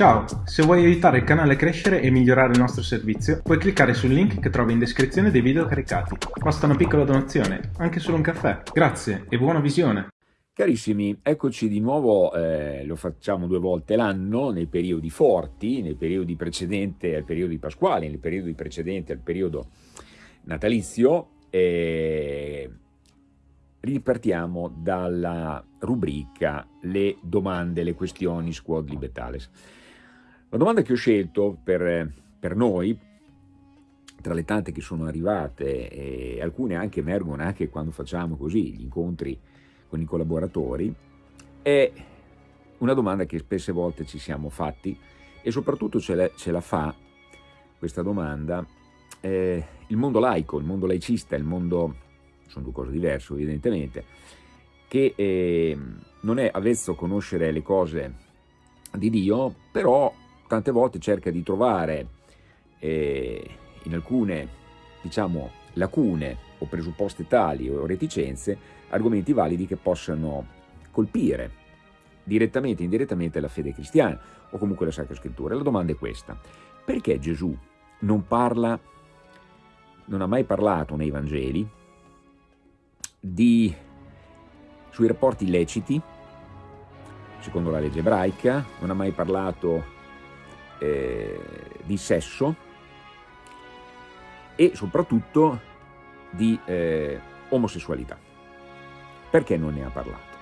Ciao, se vuoi aiutare il canale a crescere e migliorare il nostro servizio, puoi cliccare sul link che trovi in descrizione dei video caricati. Basta una piccola donazione, anche solo un caffè. Grazie e buona visione! Carissimi, eccoci di nuovo, eh, lo facciamo due volte l'anno, nei periodi forti, nei periodi precedenti al periodo pasquale, nei periodi precedenti al periodo natalizio, e ripartiamo dalla rubrica le domande, le questioni Squad Libertales. La domanda che ho scelto per, per noi, tra le tante che sono arrivate, e alcune anche emergono anche quando facciamo così gli incontri con i collaboratori, è una domanda che spesse volte ci siamo fatti e soprattutto ce la, ce la fa questa domanda eh, il mondo laico, il mondo laicista, il mondo, sono due cose diverse evidentemente, che eh, non è avvezzo a conoscere le cose di Dio, però tante volte cerca di trovare eh, in alcune diciamo, lacune o presupposte tali o reticenze argomenti validi che possano colpire direttamente o indirettamente la fede cristiana o comunque la Sacra Scrittura. La domanda è questa, perché Gesù non parla, non ha mai parlato nei Vangeli di, sui rapporti illeciti, secondo la legge ebraica, non ha mai parlato eh, di sesso e soprattutto di eh, omosessualità. Perché non ne ha parlato?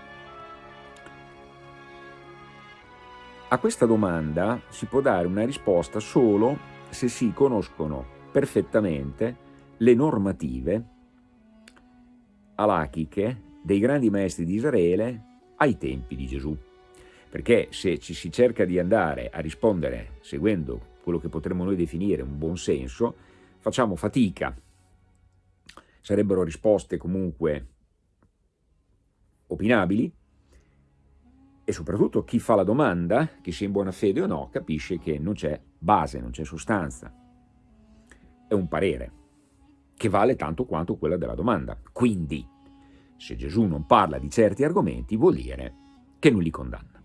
A questa domanda si può dare una risposta solo se si conoscono perfettamente le normative alachiche dei grandi maestri di Israele ai tempi di Gesù perché se ci si cerca di andare a rispondere seguendo quello che potremmo noi definire un buon senso, facciamo fatica, sarebbero risposte comunque opinabili e soprattutto chi fa la domanda, chi sia in buona fede o no, capisce che non c'è base, non c'è sostanza. È un parere che vale tanto quanto quella della domanda. Quindi, se Gesù non parla di certi argomenti, vuol dire che non li condanna.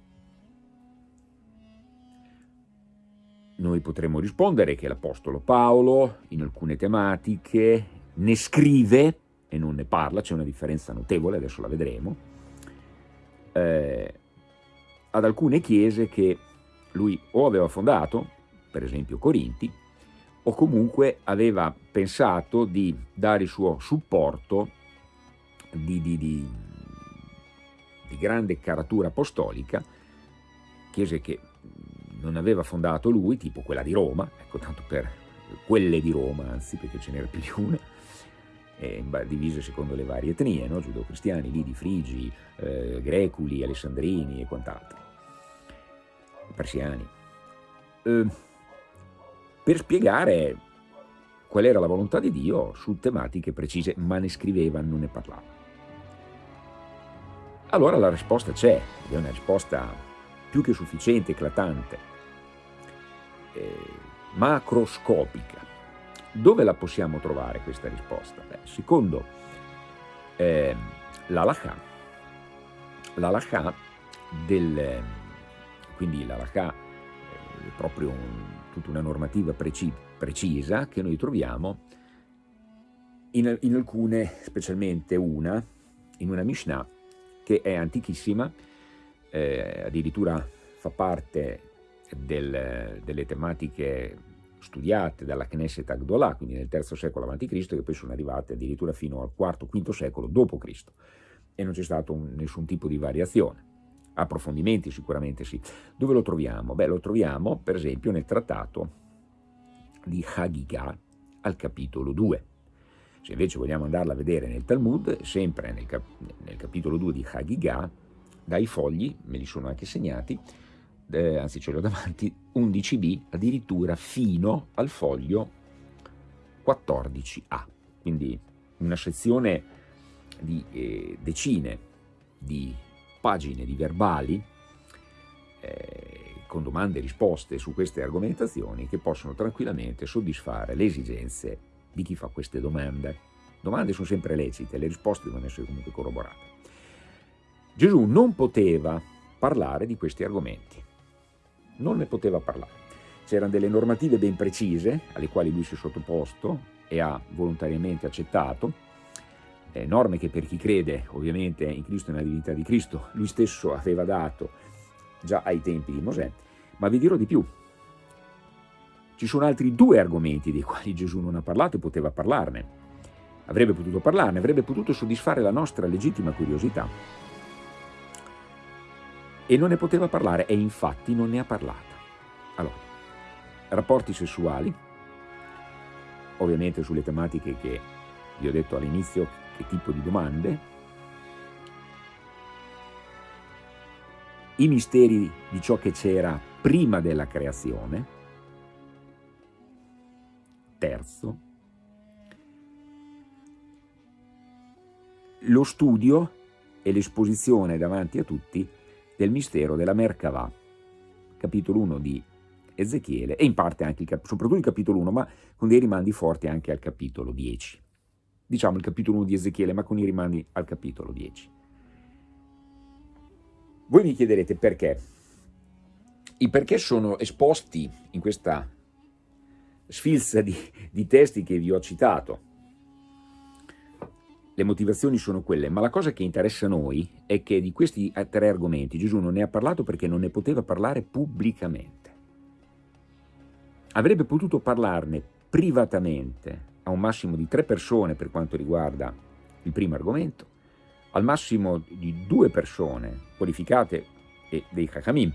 Noi potremmo rispondere che l'Apostolo Paolo in alcune tematiche ne scrive e non ne parla, c'è una differenza notevole, adesso la vedremo, eh, ad alcune chiese che lui o aveva fondato, per esempio Corinti, o comunque aveva pensato di dare il suo supporto di, di, di, di grande caratura apostolica, chiese che non aveva fondato lui, tipo quella di Roma, ecco tanto per quelle di Roma, anzi perché ce n'era più di una, divise secondo le varie etnie, no? giudeo-cristiani, lidi, frigi, eh, greculi, alessandrini e quant'altro, persiani, eh, per spiegare qual era la volontà di Dio su tematiche precise, ma ne scriveva, non ne parlava. Allora la risposta c'è, è una risposta più che sufficiente, eclatante, eh, macroscopica. Dove la possiamo trovare questa risposta? Beh, secondo eh, l'Alaha, l'Alaha del, quindi l'Alaha è proprio un, tutta una normativa preci, precisa che noi troviamo in, in, alcune, specialmente una, in una Mishnah che è antichissima, eh, addirittura fa parte del, delle tematiche studiate dalla Knesset Agdolà, quindi nel III secolo a.C., che poi sono arrivate addirittura fino al IV-V secolo d.C. e non c'è stato un, nessun tipo di variazione. Approfondimenti sicuramente sì. Dove lo troviamo? Beh, lo troviamo per esempio nel trattato di Hagigah al capitolo 2. Se invece vogliamo andarla a vedere nel Talmud, sempre nel, cap nel capitolo 2 di Hagigah, dai fogli, me li sono anche segnati, eh, anzi ce l'ho davanti, 11b addirittura fino al foglio 14a, quindi una sezione di eh, decine di pagine di verbali eh, con domande e risposte su queste argomentazioni che possono tranquillamente soddisfare le esigenze di chi fa queste domande. Domande sono sempre lecite, le risposte devono essere comunque corroborate. Gesù non poteva parlare di questi argomenti non ne poteva parlare. C'erano delle normative ben precise alle quali lui si è sottoposto e ha volontariamente accettato, eh, norme che per chi crede ovviamente in Cristo e nella divinità di Cristo lui stesso aveva dato già ai tempi di Mosè, ma vi dirò di più. Ci sono altri due argomenti dei quali Gesù non ha parlato e poteva parlarne. Avrebbe potuto parlarne, avrebbe potuto soddisfare la nostra legittima curiosità. E non ne poteva parlare e infatti non ne ha parlata. Allora, rapporti sessuali, ovviamente sulle tematiche che vi ho detto all'inizio, che tipo di domande, i misteri di ciò che c'era prima della creazione, terzo, lo studio e l'esposizione davanti a tutti del mistero della Merkavah, capitolo 1 di Ezechiele e in parte anche, il, soprattutto il capitolo 1, ma con dei rimandi forti anche al capitolo 10. Diciamo il capitolo 1 di Ezechiele, ma con i rimandi al capitolo 10. Voi mi chiederete perché. I perché sono esposti in questa sfilza di, di testi che vi ho citato. Le motivazioni sono quelle, ma la cosa che interessa a noi è che di questi tre argomenti Gesù non ne ha parlato perché non ne poteva parlare pubblicamente. Avrebbe potuto parlarne privatamente a un massimo di tre persone per quanto riguarda il primo argomento, al massimo di due persone qualificate e dei Chachamim,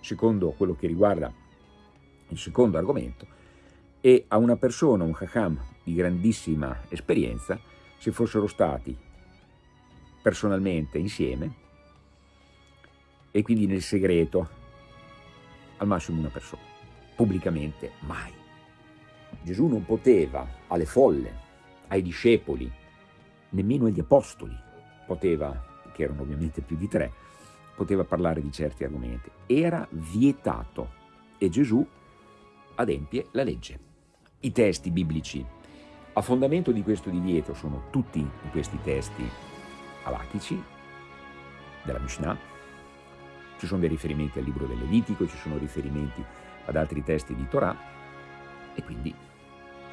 secondo quello che riguarda il secondo argomento, e a una persona, un Chacham di grandissima esperienza, se fossero stati personalmente insieme e quindi nel segreto, al massimo una persona pubblicamente mai. Gesù non poteva alle folle, ai discepoli, nemmeno agli apostoli, poteva, che erano ovviamente più di tre, poteva parlare di certi argomenti. Era vietato e Gesù adempie la legge. I testi biblici a fondamento di questo divieto sono tutti questi testi alachici della Mishnah, ci sono dei riferimenti al libro del Levitico, ci sono riferimenti ad altri testi di Torah e quindi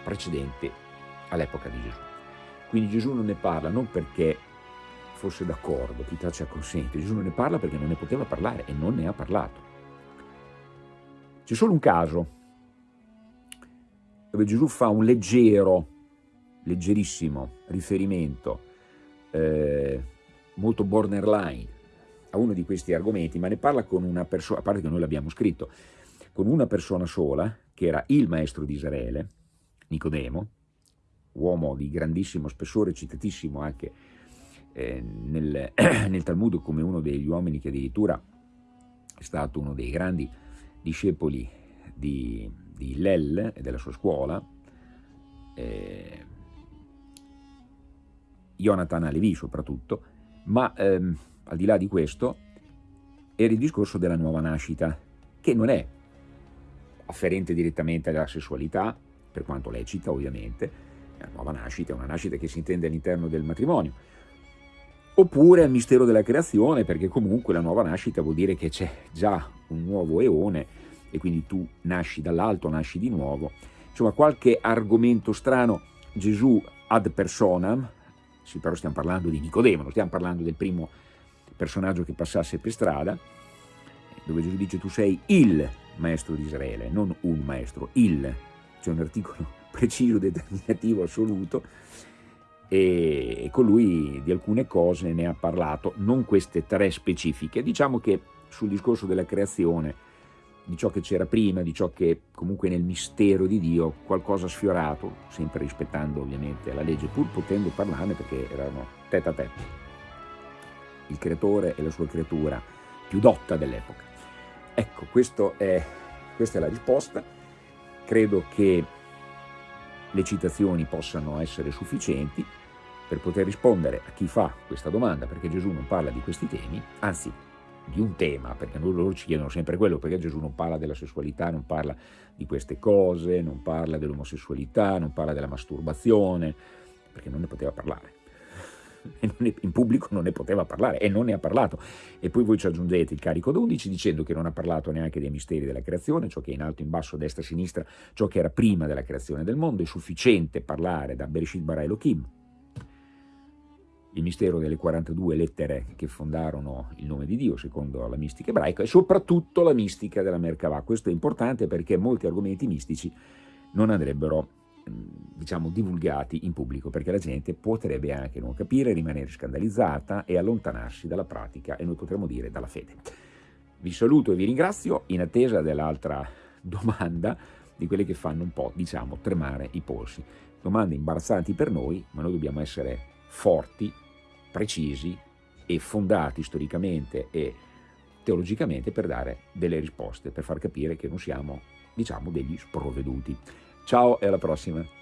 precedente all'epoca di Gesù. Quindi Gesù non ne parla non perché fosse d'accordo, chi ci acconsente, Gesù non ne parla perché non ne poteva parlare e non ne ha parlato. C'è solo un caso dove Gesù fa un leggero, leggerissimo riferimento, eh, molto borderline, a uno di questi argomenti, ma ne parla con una persona, a parte che noi l'abbiamo scritto, con una persona sola, che era il maestro di Israele, Nicodemo, uomo di grandissimo spessore, citatissimo anche eh, nel, nel, Talmud come uno degli uomini che addirittura è stato uno dei grandi discepoli di, di Hillel e della sua scuola, eh, Jonathan Alevi soprattutto, ma ehm, al di là di questo era il discorso della nuova nascita, che non è afferente direttamente alla sessualità, per quanto lecita ovviamente, la nuova nascita è una nascita che si intende all'interno del matrimonio, oppure al mistero della creazione, perché comunque la nuova nascita vuol dire che c'è già un nuovo eone e quindi tu nasci dall'alto, nasci di nuovo. Insomma, qualche argomento strano Gesù ad personam, sì, però stiamo parlando di Nicodemo, non stiamo parlando del primo personaggio che passasse per strada, dove Gesù dice tu sei il maestro di Israele, non un maestro, il, c'è un articolo preciso, determinativo, assoluto, e con lui di alcune cose ne ha parlato, non queste tre specifiche, diciamo che sul discorso della creazione, di ciò che c'era prima, di ciò che comunque nel mistero di Dio qualcosa ha sfiorato, sempre rispettando ovviamente la legge, pur potendo parlarne perché erano tête a tête, il creatore e la sua creatura più dotta dell'epoca. Ecco, è, questa è la risposta. Credo che le citazioni possano essere sufficienti per poter rispondere a chi fa questa domanda, perché Gesù non parla di questi temi, anzi di un tema, perché loro ci chiedono sempre quello, perché Gesù non parla della sessualità, non parla di queste cose, non parla dell'omosessualità, non parla della masturbazione, perché non ne poteva parlare. in pubblico non ne poteva parlare e non ne ha parlato. E poi voi ci aggiungete il carico d'11 dicendo che non ha parlato neanche dei misteri della creazione, ciò che è in alto, in basso, destra, sinistra, ciò che era prima della creazione del mondo, è sufficiente parlare da Bereshit Bara Elohim, il mistero delle 42 lettere che fondarono il nome di Dio secondo la mistica ebraica e soprattutto la mistica della Merkavah. Questo è importante perché molti argomenti mistici non andrebbero diciamo divulgati in pubblico perché la gente potrebbe anche non capire, rimanere scandalizzata e allontanarsi dalla pratica e noi potremmo dire dalla fede. Vi saluto e vi ringrazio in attesa dell'altra domanda di quelle che fanno un po' diciamo tremare i polsi. Domande imbarazzanti per noi ma noi dobbiamo essere forti, precisi e fondati storicamente e teologicamente per dare delle risposte, per far capire che non siamo diciamo degli sprovveduti. Ciao e alla prossima!